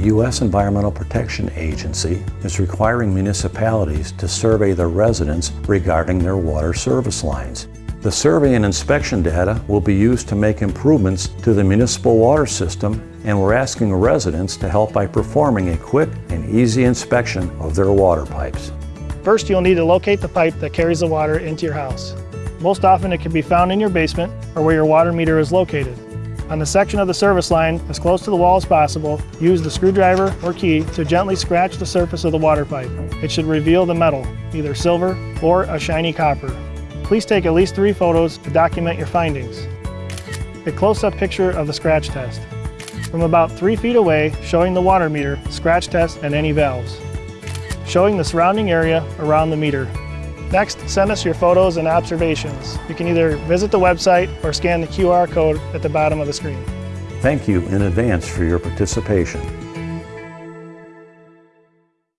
U.S. Environmental Protection Agency is requiring municipalities to survey their residents regarding their water service lines. The survey and inspection data will be used to make improvements to the municipal water system and we're asking residents to help by performing a quick and easy inspection of their water pipes. First, you'll need to locate the pipe that carries the water into your house. Most often it can be found in your basement or where your water meter is located. On the section of the service line, as close to the wall as possible, use the screwdriver or key to gently scratch the surface of the water pipe. It should reveal the metal, either silver or a shiny copper. Please take at least three photos to document your findings. A close-up picture of the scratch test. From about three feet away, showing the water meter, scratch test, and any valves. Showing the surrounding area around the meter. Next, send us your photos and observations. You can either visit the website or scan the QR code at the bottom of the screen. Thank you in advance for your participation.